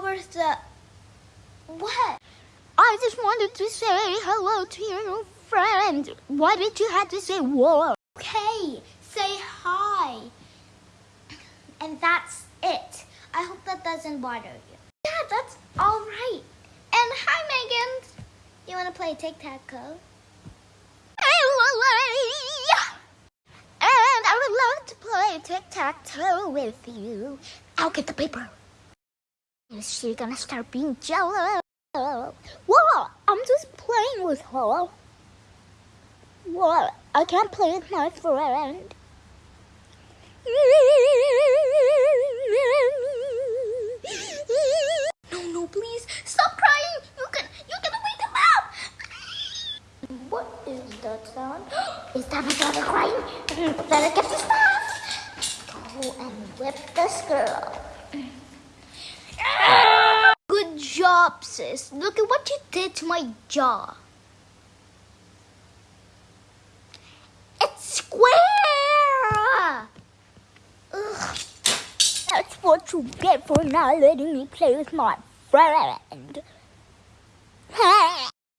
The. What? I just wanted to say hello to your new friend. Why did you have to say whoa? Okay, say hi. And that's it. I hope that doesn't bother you. Yeah, that's all right. And hi, Megan. You want to play tic tac toe? And I would love to play tic-tac-toe with you. I'll get the paper. Is she gonna start being jealous? What? I'm just playing with her. What? I can't play with my friend. No, no, please stop crying. You can, you can wake him up. What is that sound? Is that my daughter crying? Better get the stuff. Go and whip this girl. Job, sis. Look at what you did to my jaw. It's square. Ugh. That's what you get for not letting me play with my friend.